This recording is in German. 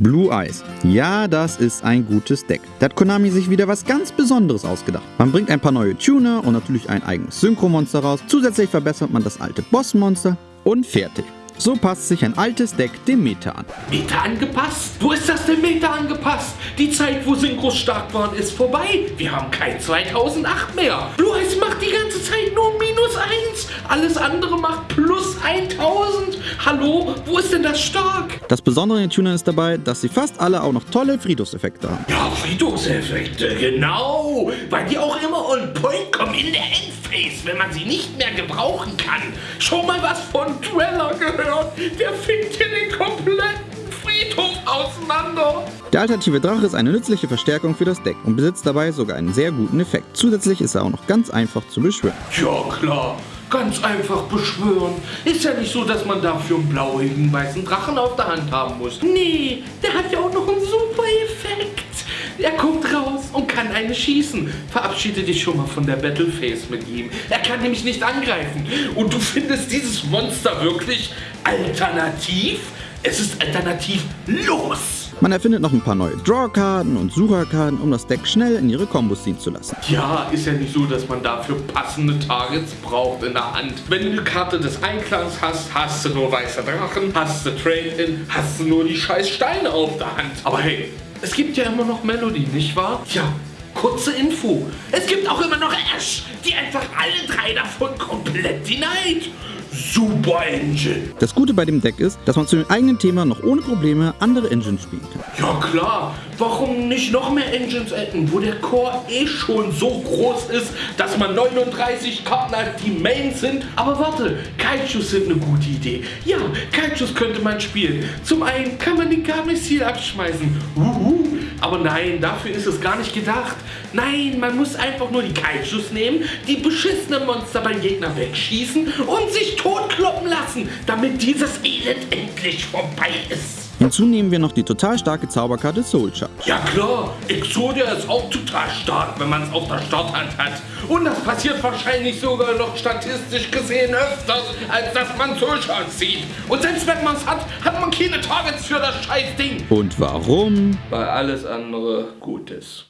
Blue Eyes. Ja, das ist ein gutes Deck. Da hat Konami sich wieder was ganz Besonderes ausgedacht. Man bringt ein paar neue Tuner und natürlich ein eigenes Synchro-Monster raus. Zusätzlich verbessert man das alte Bossmonster und fertig. So passt sich ein altes Deck dem Meta an. Meta angepasst? Wo ist das denn Meta angepasst? Die Zeit, wo Synchros stark waren, ist vorbei. Wir haben kein 2008 mehr. Blue Eyes macht die ganze Zeit nur minus 1. Alles andere macht plus 1000. Hallo, wo ist denn das stark? Das Besondere in den Tunern ist dabei, dass sie fast alle auch noch tolle Friedhofseffekte haben. Ja, Friedhofseffekte, genau. Weil die auch immer on point kommen in der Endphase, wenn man sie nicht mehr gebrauchen kann. Schon mal was von Dweller gehört? Der fickt hier den kompletten Friedhof auseinander. Der alternative Drache ist eine nützliche Verstärkung für das Deck und besitzt dabei sogar einen sehr guten Effekt. Zusätzlich ist er auch noch ganz einfach zu beschwören. Ja klar, ganz einfach beschwören. Ist ja nicht so, dass man dafür einen blauigen weißen Drachen auf der Hand haben muss. Nee, der hat ja auch noch einen super Effekt. Er guckt raus und kann eine schießen. Verabschiede dich schon mal von der Battleface mit ihm. Er kann nämlich nicht angreifen. Und du findest dieses Monster wirklich alternativ? Es ist alternativ los. Man erfindet noch ein paar neue Draw-Karten und Sucherkarten, um das Deck schnell in ihre Kombos ziehen zu lassen. Ja, ist ja nicht so, dass man dafür passende Targets braucht in der Hand. Wenn du eine Karte des Einklangs hast, hast du nur weiße Drachen, hast du Trade-In, hast du nur die scheiß Steine auf der Hand. Aber hey, es gibt ja immer noch Melody, nicht wahr? Ja, kurze Info. Es gibt auch immer noch Ash, die einfach alle drei davon komplett denied. Super Engine. Das Gute bei dem Deck ist, dass man zu dem eigenen Thema noch ohne Probleme andere Engines spielen kann. Ja klar, warum nicht noch mehr Engines adden, wo der Core eh schon so groß ist, dass man 39 Karten als die Mains sind. Aber warte, Kaijus sind eine gute Idee. Ja, Kaijus könnte man spielen. Zum einen kann man die Garmissil abschmeißen. Uhu. Aber nein, dafür ist es gar nicht gedacht. Nein, man muss einfach nur die Kaijus nehmen, die beschissenen Monster beim Gegner wegschießen und sich totkloppen lassen, damit dieses Elend endlich vorbei ist. Hinzu nehmen wir noch die total starke Zauberkarte Soul Charge. Ja klar, Exodia ist auch total stark, wenn man es auf der Starthand hat. Und das passiert wahrscheinlich sogar noch statistisch gesehen öfters, als dass man Soul Charge sieht. Und selbst wenn man es hat, hat man keine Targets für das scheiß Ding. Und warum? Weil alles andere gut ist.